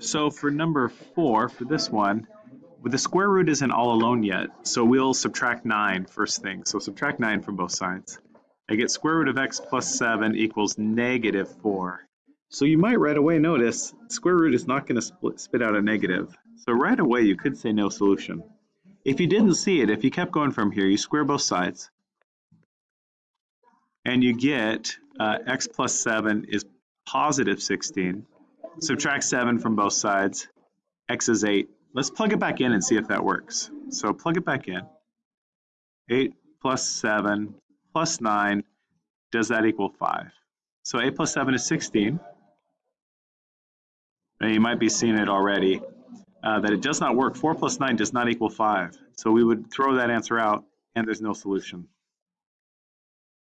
So for number four, for this one, the square root isn't all alone yet, so we'll subtract 9 first thing. So subtract 9 from both sides. I get square root of x plus 7 equals negative 4. So you might right away notice square root is not going to spit out a negative. So right away you could say no solution. If you didn't see it, if you kept going from here, you square both sides, and you get uh, x plus 7 is positive 16. Subtract 7 from both sides, x is 8. Let's plug it back in and see if that works. So plug it back in. 8 plus 7 plus 9, does that equal 5? So 8 plus 7 is 16. And you might be seeing it already, uh, that it does not work. 4 plus 9 does not equal 5. So we would throw that answer out, and there's no solution.